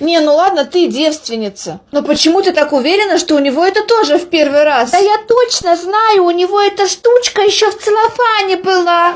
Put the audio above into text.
Не, ну ладно, ты девственница. Но почему ты так уверена, что у него это тоже в первый раз? Да я точно знаю, у него эта штучка еще в целлофане была.